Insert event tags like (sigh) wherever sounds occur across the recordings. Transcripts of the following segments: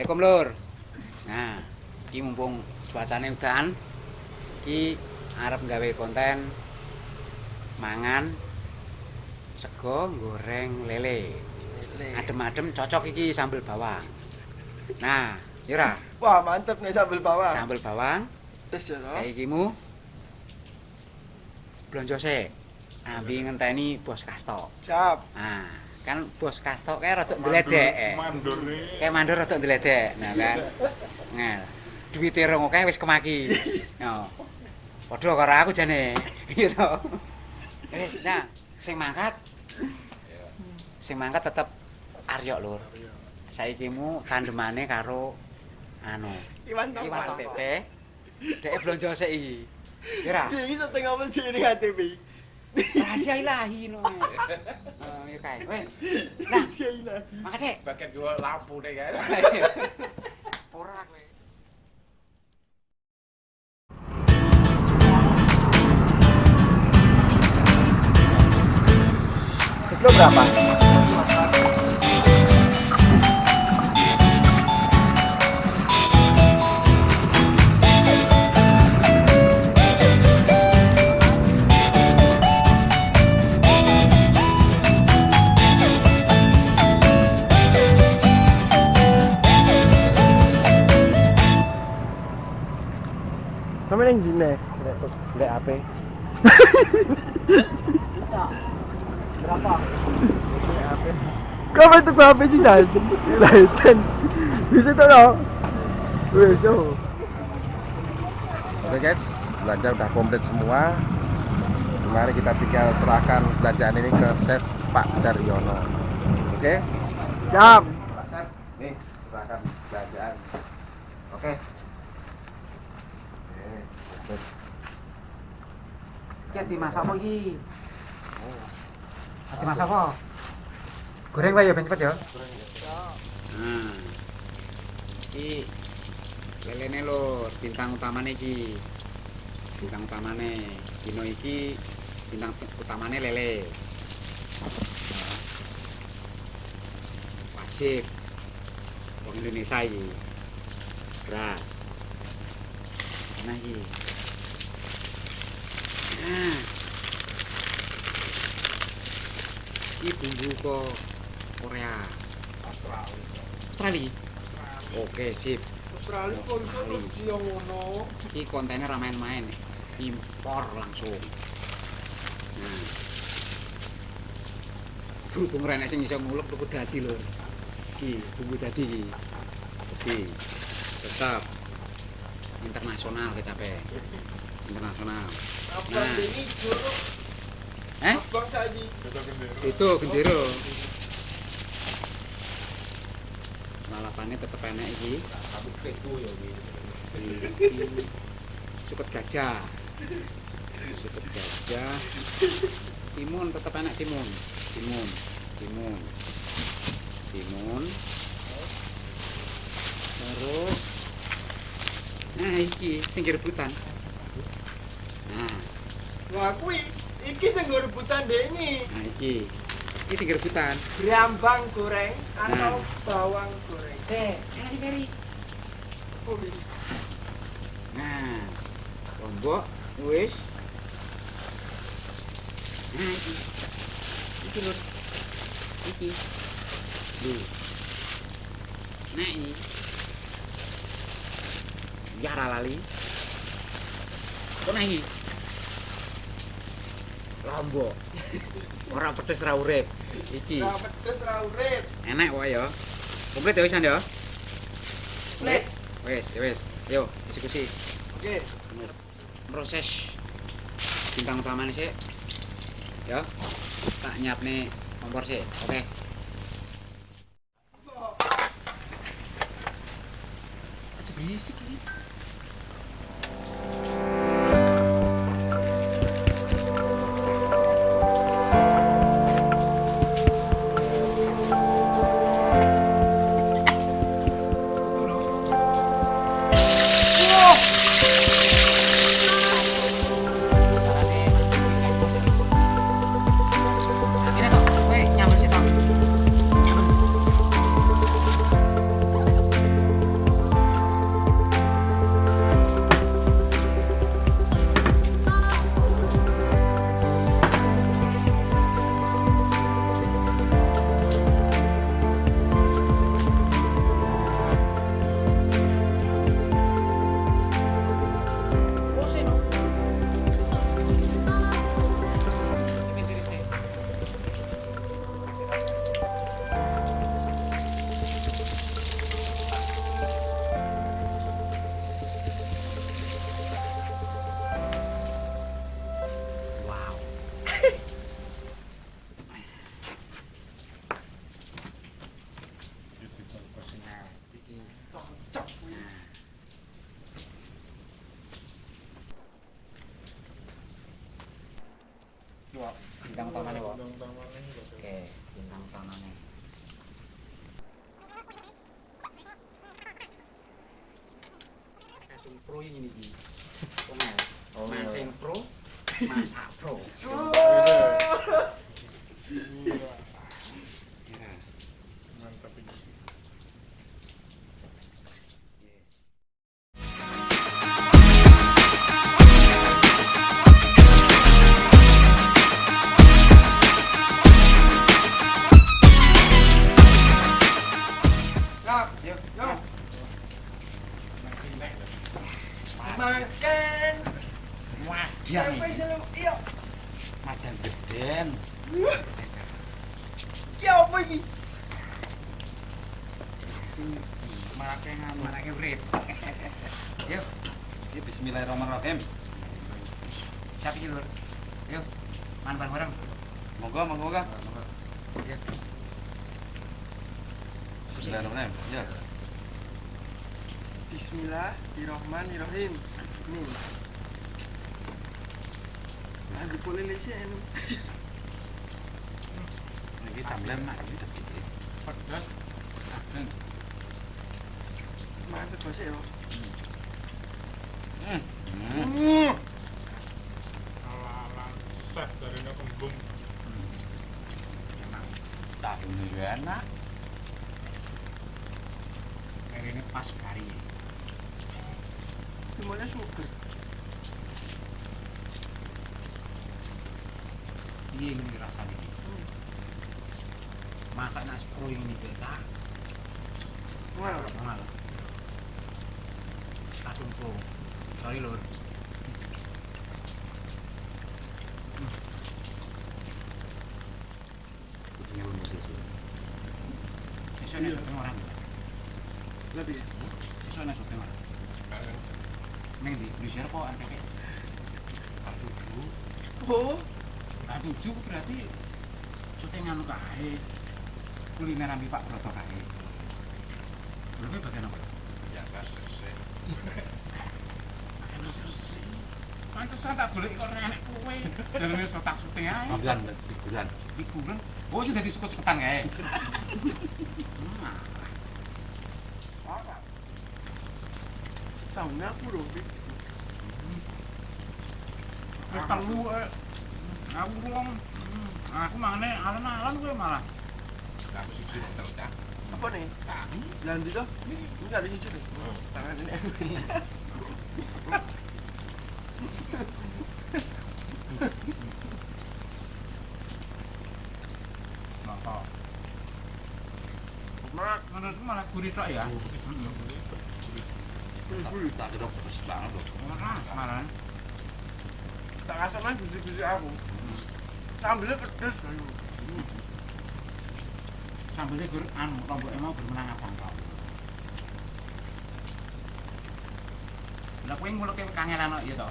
Assalamualaikum lur. Nah, iki mumpung cuacane udan, iki arep gawe konten mangan sego goreng lele. Adem-adem cocok iki sambel bawang. Nah, Yura, Wah, mantep nih sambal bawang. sambel bawang Terus ya, toh? saiki mu blonjo sik. Ambi ngenteni bos kasto. Siap. Nah, kan bos kasto kayak rada ndledek. eh. Mandur nih. Kayak mandor rada ndledek. Nah kan. Ngel. Duwite rong akeh wis kemaki. (laughs) Yo. Padha karo aku jane. (laughs) Gitu. Eh, nah, sing mangkat sing mangkat tetep Aryo lur. Saiki mu tandemane karo anu, Iwan Topan. Iwan Pepe. Dek blonjo sik iki. Kira. Dia ini setengah mesin ini HTV. (laughs) Rahasia ilahi no. Oh, ya kae. Wes. Nah, Rahasia ilahi. makasih. Bagian gua lampu deh kan. Ora kowe. Kilo berapa? Kamu yang gini. Ndek HP. Kamu itu berapa sih dan? License. Bisa tuh loh. Wih, so. Oke guys, belanja udah komplit semua. Mari kita tinggal serahkan belanjaan ini ke Chef Pak Daryono. Oke? Siap. Pak Chef, nih serahkan belanjaan. Oke. Oke. Ki dimasak apa iki? Dimasak apa? Goreng wae ya ben cepet ya. Nah. Iki lelene lho bintang utamane iki. Bintang utamane dino iki bintang utamane lele. Wajib wong Indonesia iki. Beras. Nah iki. Nah. Iki bumbu kok Korea. Australia. Oke, sip. Australia terus dia ngono. Iki kontennya ra main-main. Impor langsung. Nah. Berhubung rene sing iso ngulek tuku dadi lho. Iki bumbu dadi iki. Dadi tetap internasional kecape. Internasional. Nah. Eh? Itu gendero. Lalapannya tetep enak iki. Iki Suket gajah. Suket gajah. Timun tetep enak timun. Timun. Timun. Timun. Terus Nah, iki sing rebutan. Nah, Wah, kui iki sing rebutan deh ini. nah iki. Iki sing rebutan. Brambang goreng atau Nah. bawang goreng. Sik, enak kari. Oh. Nah, lombok wis. Nah, iki. Iki lho. Iki. Lho. Nah, ini. Ya lali. Kok nah iki? Lombok. Ora pedes ra urip. Iki. Pedes ra urip. Enak wae ya. Komplit ya wisan ya. Komplit. Wes, ya wes. Yo, eksekusi. Oke. proses bintang utamanya sih ya tak nyiap nih kompor sih oke aja berisik ini Ini bintang utamanya kok. Juga. Oke, bintang utamanya. Kadung pro ini. Omel. Oh. Mancing pro, masak pro. Iya. Wadiah Sampai nih. dalam iya. Madan geden. Ya apa ini? Sing marake ngam, marake urip. Yuk, Ini Bismillahirrahmanirrahim. siapa iki, Lur? Yuk, manpan bareng. Monggo, monggo, monggo. Yuk. Bismillahirrahmanirrahim. Ya. Bismillahirrahmanirrahim. Ini. Lagi boleh lesi ini. Ini sampean mak iki desik. Hmm. Ya. Hmm. Hmm. Hmm. Ala-ala set dari ini kembung. Emang Tak ini enak. kayak ini pas kari. Semuanya suka. Iya ini rasanya. Masak nasi pro ini biasa. Mahal. Pro. Sorry, Lur. Kudunya lu mesti suruh. Sesuk nek sopeng orang. lebih. Sesuk nek sopeng orang. Neng di di share kok. Oh, Nah, tujuh berarti syuting anu kae. Kuliner ambi Pak Broto kae. Kuwi bagian apa? Ya gas sih. Bagian resi. Pantesan tak golek kok ora enek kowe. Daleme sotak syuting ae. Ambilan, figuran. Figuran. Oh, sudah disukut-sukutan kae. (laughs) Hmm. Tahunnya aku dong. Wis telu eh. Aku wong hmm, aku mangane alon-alon kowe malah. Aku sih ya. Apa nih? Lanjut dong. Ini nggak ada nyuci nih. Tangan ini. Mak, malah gurih tok ya. jeruk terus banget loh. Tak gusi-gusi aku. Sambilnya pedes. ayo. Sambelnya gur anu lombok mau bermenang abang kau. Lah kowe nguluke kangelan kok ya to.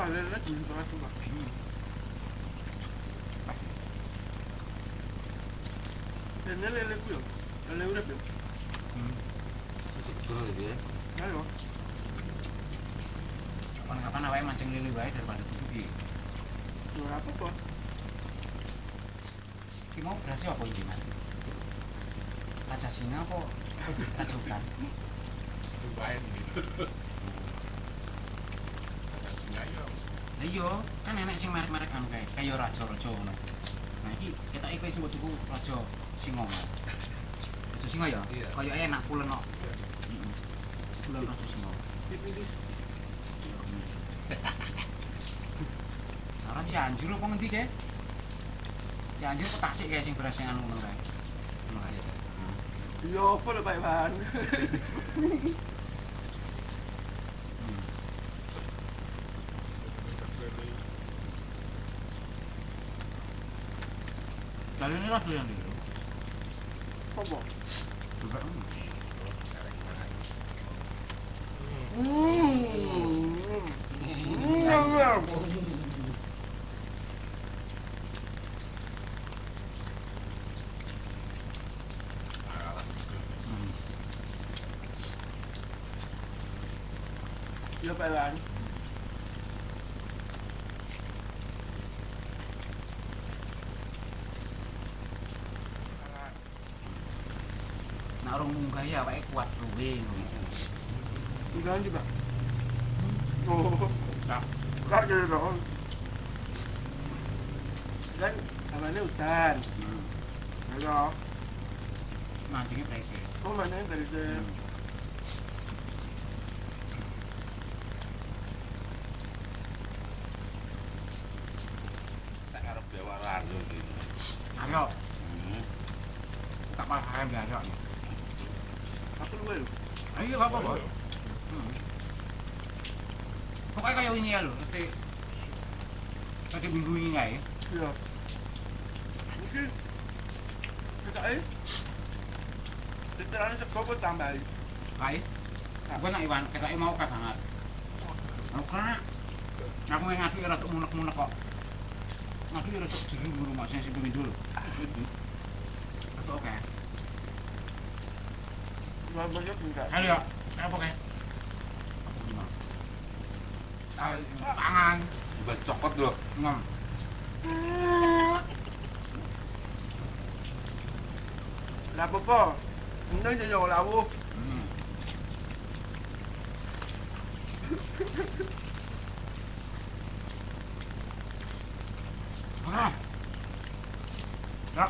Banget tuh pak. Dan ini lele ku ya. Lele urep. Betul gitu ya. Ayo. Kapan-kapan awake mancing lili wae daripada tutupi. Jual apa kok? Ki mau berasi apa iki, Mas? Kaca singa apa? Kaca hutan. Gitu. Ada singa ya. Lah iya, kan enek sing merek-merek anu kae, kaya raja-raja ngono. Nah iki ketok kowe sing tuku raja singa. Singa ya? Iya. Kaya enak pulen kok. Pulen singa. Dipilih. Ora Cianjur apa ngendi kae? Cianjur apa Tasik kae sing beras sing anu ngono kae. Iya apa lho Pak Iwan? Hmm. Kali ini lah yang dulu. Apa? Chưa phải bạn Juga. Hmm. Hmm. Hmm. Iya Pak Iwan. Nak orang munggah ya awake kuat luwe ngono. Enggak lanjut Pak. Oh. Tak. Enggak gitu dong. Kan namanya hutan. Halo. Mancingnya prese. Oh mana yang dari saya? Tak arep dewaran yo iki. Ayo, Hmm. tak malah ayam ya ayo. Aku luwe lho. Ayo apa-apa. Hmm. Pokoknya kayak ini ya lho, nanti nanti ini ya. Iya. Mungkin kita eh Literalnya sego kok tambahin. Baik. Gue nak Iwan, kita mau kan sangat. Mau kena. Aku yang ngadu ya munek-munek kok. Ngadu ya jeri di rumah saya sih dulu. Atau oke. Gak banyak enggak. Halo ya, apa oke? Tangan, Juga cokot lho. ngom. Lah apa? Undang je yo lawu. Hmm. Ah. Ya.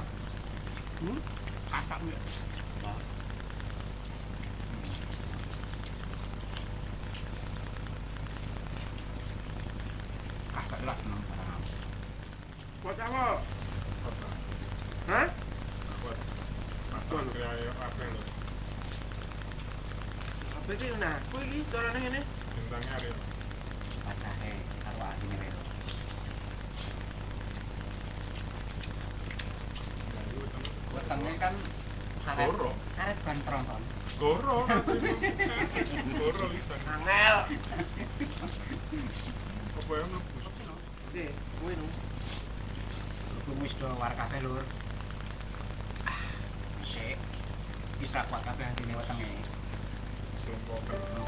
Hmm? Kakak ya. Kakak Apa sih nah? Pacahe karo adine wae. Wetenge kan karet Goro. karet ban tronton. Goro. Goro bisa. Angel. Apa yang mlebu? Oke, kue nu. Aku wis do war kabeh lur. Ah, sik. Wis ra kuat kabeh atine wetenge. involved.